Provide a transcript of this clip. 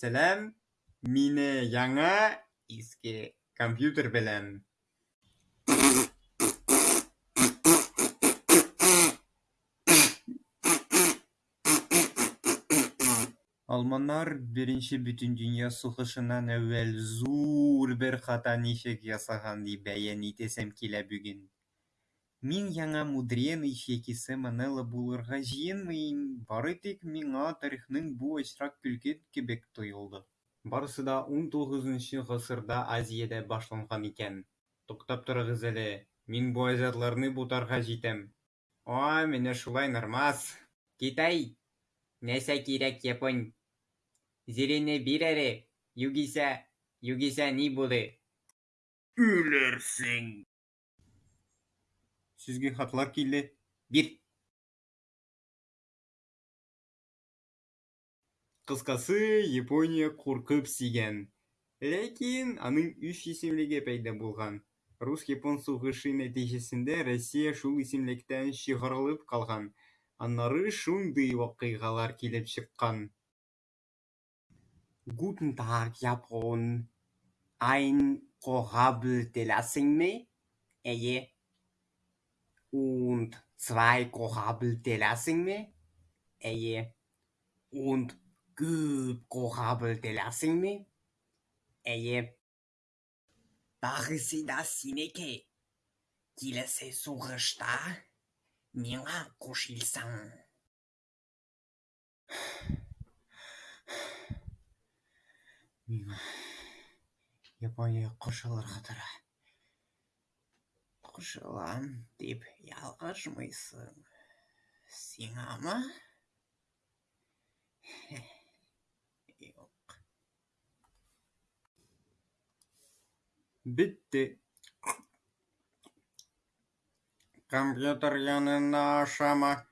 Сәләм, мине яңа иске компьютер белән Алманнар Беренче Бөтендөнья сугышыннан әүвәл зур бер хата ничек ясаган дип бәян итәсем килә бүген. Мин яңа мудреный яки Сэм булырга җыенмыйм, бары тик миңа тарихның бу очрак көлке кебек тоелды. Барысы да унтугызынчы гасырда Азиядә башланган икән. Туктап торыгыз әле, мин бу аҗатларны бутарга җитәм. О, менә шулай нормас. Китай, нәрсә кирәк япон? Зирене бир әле, югыйсә, югыйсә ни булыр? Үләрсең. Сезгә хатлар килде, бир. Кыскасы, Япония куркып сөйгән. Ләкин аның үч исемлеге пәйда булган. Рус-япон сугышы нәтиҗәсендә Россия шул исемлектән чыгарылып калган. Аннары шундый вакыйгалар килеп чыккан. Guten Tag, Japan. Ein Kорабль теләсеңме? Әйе. Und zwei Kорабль теләсеңме? Әйе. Und миңа кушылсаң. Миңа Япония кушылырга тора. Кушылам дип ялгышмыйсың. Сиңамы? Юк. Бетте. Компьютер янына ашама.